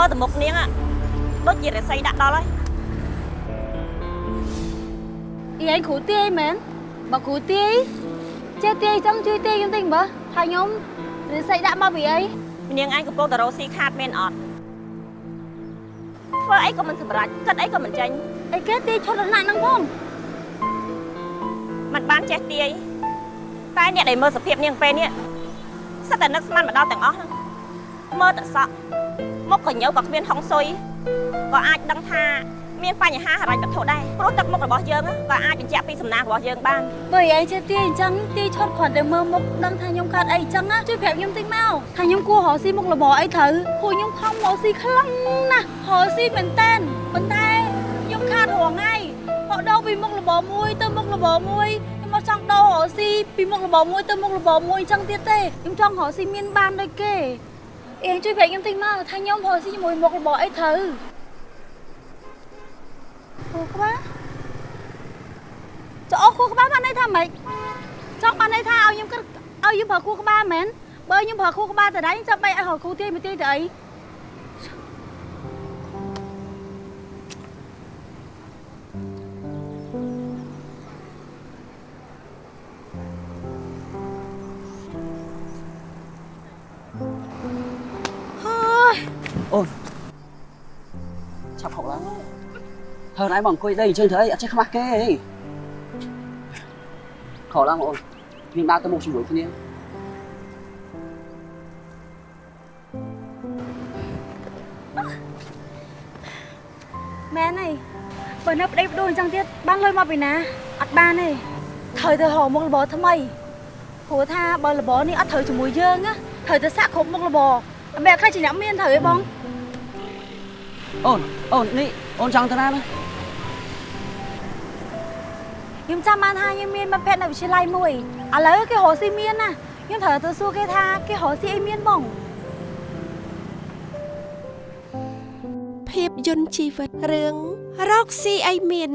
មើលទៅមុខនាងដូចជារិស័យដាក់ដល់ហើយអីឯងគ្រូទាយមែនបើគ្រូទាយចេះទាយចង់ជួយទាយខ្ញុំតិចមើលហើយខ្ញុំរិស័យដាក់មកពីអីនាងឯងកំពុងតរោស៊ីខាតមែនអត់ធ្វើអីក៏មិនសម្រេចគិតអីក៏មិនចេញអីគេទាយឈុតលណាស់ហ្នឹងផងมันបានចេះទាយតែអ្នកដែលមើលសភាពនាងពេលនេះសិតតែនឹកស្មានមកដល់ទាំងអស់ហ្នឹងមើលតែសក់ មុខក៏ញើក៏គ្មានហុងស៊ុយក៏អាចដឹងថាមានបញ្ហាហិរញ្ញវត្ថុដែរព្រោះទឹកមុខរបស់យើងហ្នឹងក៏អាចបញ្ជាក់ពីសំណាងរបស់យើងបានបើឯងចេះទាយអញ្ចឹងទាយឈុតគ្រាន់តែមើលមុខដឹងថាខ្ញុំកើតអីអញ្ចឹងណាជួយប្រាប់ខ្ញុំតិចមកថាខ្ញុំគួររកស៊ីមុខរបរអីត្រូវព្រោះខ្ញុំខំរកស៊ីខ្លាំងណាស់រកស៊ីមែនតែនប៉ុន្តែខ្ញុំខាតរងថ្ងៃមកដូរពីមុខរបរមួយទៅមុខរបរមួយខ្ញុំមកចង់ដូររកស៊ីពីមុខរបរមួយទៅមុខរបរមួយអញ្ចឹងទៀតទេខ្ញុំចង់រកស៊ីមានបានដូចគេ អេងជួយប្រាប់ខ្ញុំតិចមកថាខ្ញុំរកស៊ីជាមួយមុខរបរអីត្រូវគូក្បាលចុះអស់គូក្បាលបានន័យថាម៉េចចង់បានន័យថាឲ្យខ្ញុំគិតឲ្យខ្ញុំប្រើគូក្បាលមែនបើខ្ញុំប្រើគូក្បាលតដៃចាំបីឲ្យរកគូទាយមួយទាយទៅអី អូនឆាប់ហុកឡើងហើណៃមកអង្គុយ đây អញ្ចឹងធ្វើអីអត់ចេះខ្មាស់គេអីខោឡើងបងអូនយើងដើរទៅមុខជាមួយគ្នាមែនហើយបើនៅប្តីប្ដូរអញ្ចឹងទៀតបានលុយមកពីណាអត់បានទេត្រូវទៅរកមុខរបរថ្មីព្រោះថាបើរបរនេះអត់ត្រូវជាមួយយើងណាត្រូវទៅសាក់គ្រប់មុខរបរអត់បែរខ្លះជាអ្នកមានត្រូវទេបង អូនអូននេះអូនចង់ទៅណាណាខ្ញុំចាំបានថាខ្ញុំមានមិត្តភក្តិនៅវិទ្យាល័យមួយឥឡូវគេរកស៊ីមានណាខ្ញុំត្រូវទៅសួរគេថាគេរកស៊ីអីមានបងភាពយន្តជីវិតរឿងរកស៊ីអីមាន